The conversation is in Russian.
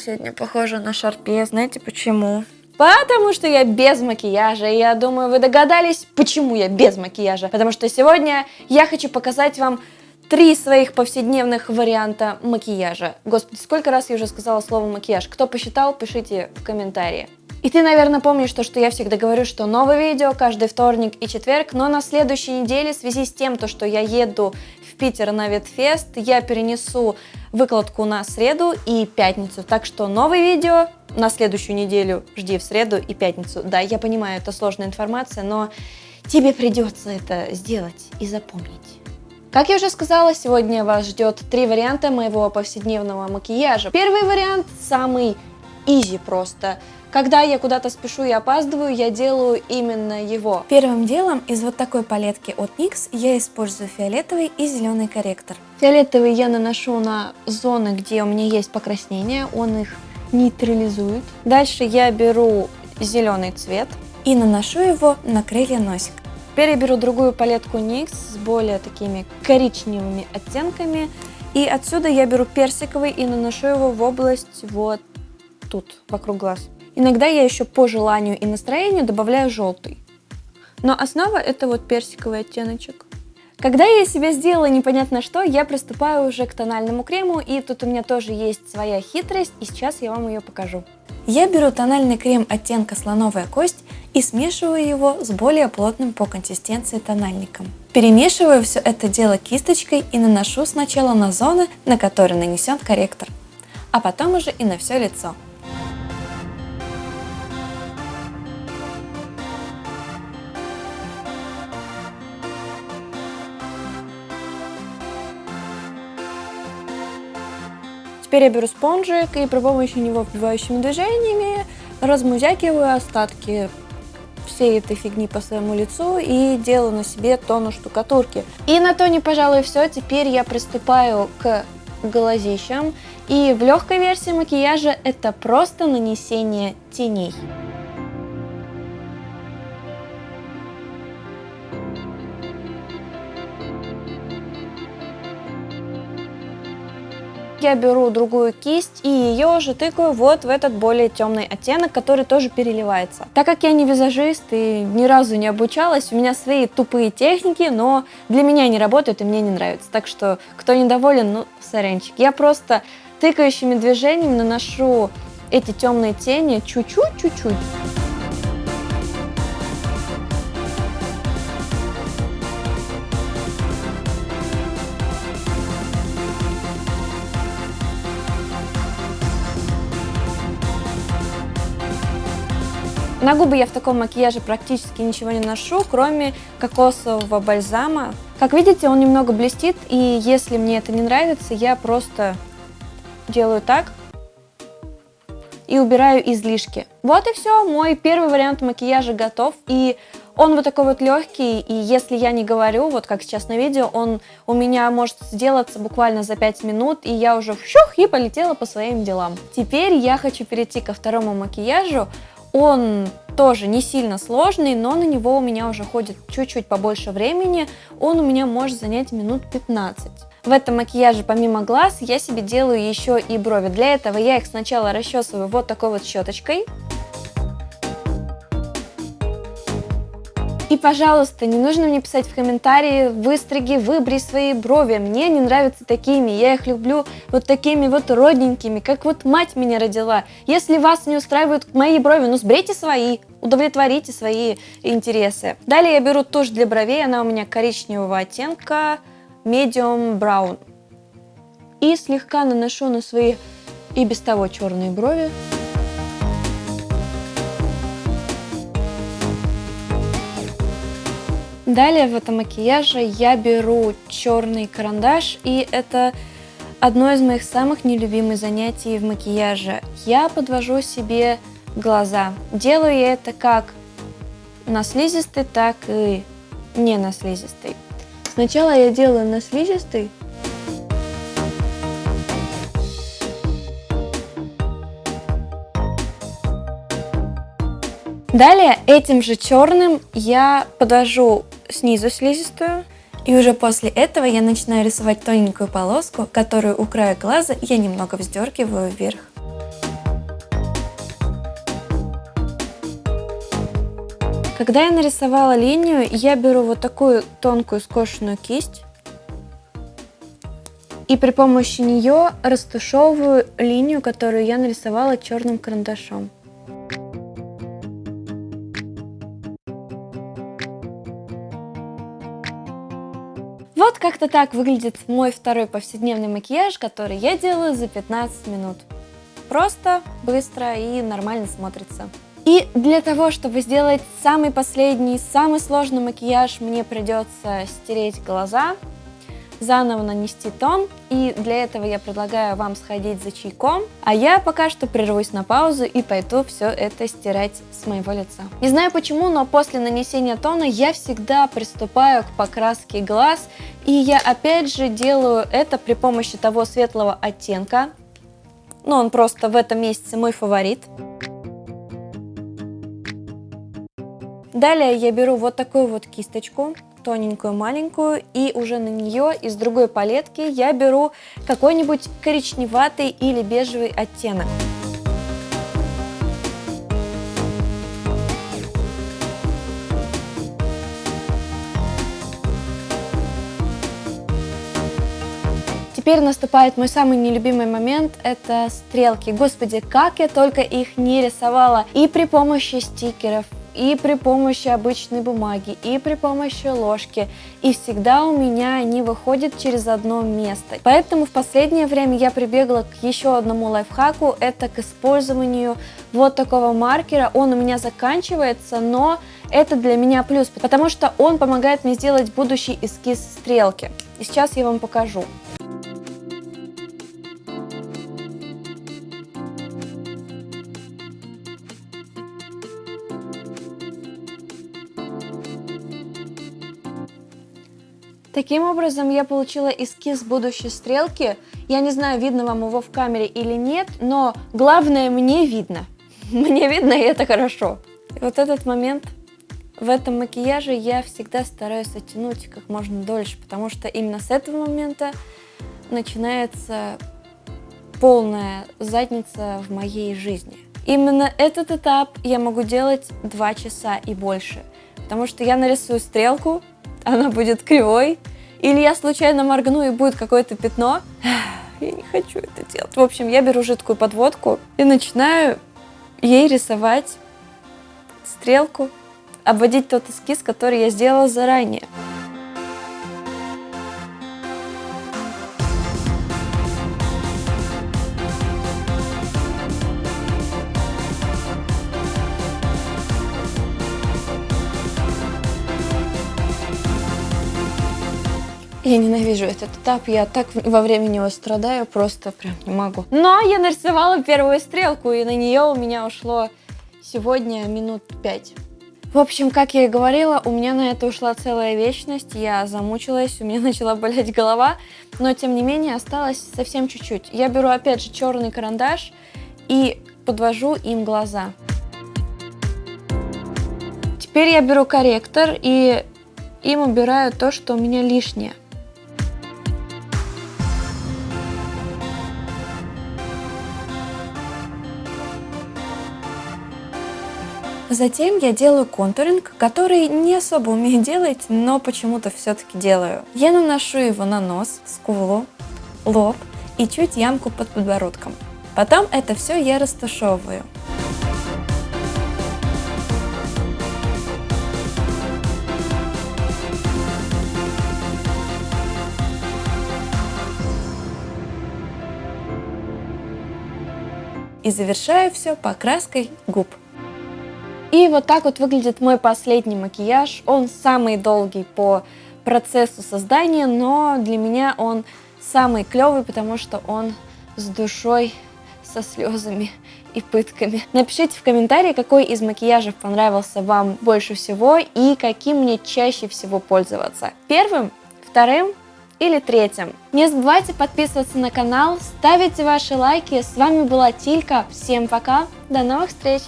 сегодня похожа на Шарпе. Знаете почему? Потому что я без макияжа, и я думаю, вы догадались, почему я без макияжа. Потому что сегодня я хочу показать вам три своих повседневных варианта макияжа. Господи, сколько раз я уже сказала слово макияж. Кто посчитал, пишите в комментарии. И ты, наверное, помнишь то, что я всегда говорю, что новое видео каждый вторник и четверг, но на следующей неделе в связи с тем, то, что я еду в Питер на Ветфест, я перенесу выкладку на среду и пятницу. Так что новое видео на следующую неделю жди в среду и пятницу. Да, я понимаю, это сложная информация, но тебе придется это сделать и запомнить. Как я уже сказала, сегодня вас ждет три варианта моего повседневного макияжа. Первый вариант самый изи просто – когда я куда-то спешу и опаздываю, я делаю именно его. Первым делом из вот такой палетки от NYX я использую фиолетовый и зеленый корректор. Фиолетовый я наношу на зоны, где у меня есть покраснения, он их нейтрализует. Дальше я беру зеленый цвет и наношу его на крылья носик. Теперь я беру другую палетку NYX с более такими коричневыми оттенками. И отсюда я беру персиковый и наношу его в область вот тут, вокруг глаз. Иногда я еще по желанию и настроению добавляю желтый. Но основа это вот персиковый оттеночек. Когда я себе сделала непонятно что, я приступаю уже к тональному крему, и тут у меня тоже есть своя хитрость, и сейчас я вам ее покажу. Я беру тональный крем оттенка слоновая кость и смешиваю его с более плотным по консистенции тональником. Перемешиваю все это дело кисточкой и наношу сначала на зоны, на которые нанесен корректор, а потом уже и на все лицо. Теперь я беру спонжик и при помощи него вбивающими движениями размузякиваю остатки всей этой фигни по своему лицу и делаю на себе тону штукатурки. И на тоне, пожалуй, все. Теперь я приступаю к глазищам. И в легкой версии макияжа это просто нанесение теней. Я беру другую кисть и ее уже тыкаю вот в этот более темный оттенок, который тоже переливается. Так как я не визажист и ни разу не обучалась, у меня свои тупые техники, но для меня они работают и мне не нравятся. Так что, кто недоволен, ну, сорянчик. Я просто тыкающими движениями наношу эти темные тени чуть-чуть-чуть-чуть. На губы я в таком макияже практически ничего не ношу, кроме кокосового бальзама. Как видите, он немного блестит, и если мне это не нравится, я просто делаю так и убираю излишки. Вот и все, мой первый вариант макияжа готов, и он вот такой вот легкий, и если я не говорю, вот как сейчас на видео, он у меня может сделаться буквально за 5 минут, и я уже вщух и полетела по своим делам. Теперь я хочу перейти ко второму макияжу, он тоже не сильно сложный, но на него у меня уже ходит чуть-чуть побольше времени. Он у меня может занять минут 15. В этом макияже помимо глаз я себе делаю еще и брови. Для этого я их сначала расчесываю вот такой вот щеточкой. И, пожалуйста, не нужно мне писать в комментарии «выстриги, выбри свои брови». Мне не нравятся такими, я их люблю вот такими вот родненькими, как вот мать меня родила. Если вас не устраивают мои брови, ну сбрейте свои, удовлетворите свои интересы. Далее я беру тушь для бровей, она у меня коричневого оттенка, medium brown. И слегка наношу на свои и без того черные брови. Далее в этом макияже я беру черный карандаш, и это одно из моих самых нелюбимых занятий в макияже. Я подвожу себе глаза. Делаю я это как на слизистый, так и не на слизистый. Сначала я делаю на слизистый, Далее этим же черным я подвожу снизу слизистую. И уже после этого я начинаю рисовать тоненькую полоску, которую у края глаза я немного вздергиваю вверх. Когда я нарисовала линию, я беру вот такую тонкую скошенную кисть и при помощи нее растушевываю линию, которую я нарисовала черным карандашом. Как-то так выглядит мой второй повседневный макияж, который я делаю за 15 минут. Просто, быстро и нормально смотрится. И для того, чтобы сделать самый последний, самый сложный макияж, мне придется стереть глаза, заново нанести тон, и для этого я предлагаю вам сходить за чайком, а я пока что прервусь на паузу и пойду все это стирать с моего лица. Не знаю почему, но после нанесения тона я всегда приступаю к покраске глаз, и я опять же делаю это при помощи того светлого оттенка, но он просто в этом месяце мой фаворит. Далее я беру вот такую вот кисточку, тоненькую, маленькую, и уже на нее из другой палетки я беру какой-нибудь коричневатый или бежевый оттенок. Теперь наступает мой самый нелюбимый момент, это стрелки. Господи, как я только их не рисовала. И при помощи стикеров, и при помощи обычной бумаги, и при помощи ложки. И всегда у меня они выходят через одно место. Поэтому в последнее время я прибегла к еще одному лайфхаку, это к использованию вот такого маркера. Он у меня заканчивается, но это для меня плюс, потому что он помогает мне сделать будущий эскиз стрелки. И сейчас я вам покажу. Таким образом, я получила эскиз будущей стрелки. Я не знаю, видно вам его в камере или нет, но главное, мне видно. Мне видно, и это хорошо. И вот этот момент в этом макияже я всегда стараюсь оттянуть как можно дольше, потому что именно с этого момента начинается полная задница в моей жизни. Именно этот этап я могу делать 2 часа и больше, потому что я нарисую стрелку, она будет кривой, или я случайно моргну и будет какое-то пятно. Я не хочу это делать. В общем, я беру жидкую подводку и начинаю ей рисовать стрелку, обводить тот эскиз, который я сделала заранее. Я ненавижу этот этап, я так во время него страдаю, просто прям не могу. Но я нарисовала первую стрелку, и на нее у меня ушло сегодня минут пять. В общем, как я и говорила, у меня на это ушла целая вечность, я замучилась, у меня начала болеть голова, но тем не менее осталось совсем чуть-чуть. Я беру опять же черный карандаш и подвожу им глаза. Теперь я беру корректор и им убираю то, что у меня лишнее. Затем я делаю контуринг, который не особо умею делать, но почему-то все-таки делаю. Я наношу его на нос, скулу, лоб и чуть ямку под подбородком. Потом это все я растушевываю. И завершаю все покраской губ. И вот так вот выглядит мой последний макияж. Он самый долгий по процессу создания, но для меня он самый клевый, потому что он с душой, со слезами и пытками. Напишите в комментарии, какой из макияжев понравился вам больше всего и каким мне чаще всего пользоваться. Первым, вторым или третьим. Не забывайте подписываться на канал, ставите ваши лайки. С вами была Тилька. Всем пока, до новых встреч!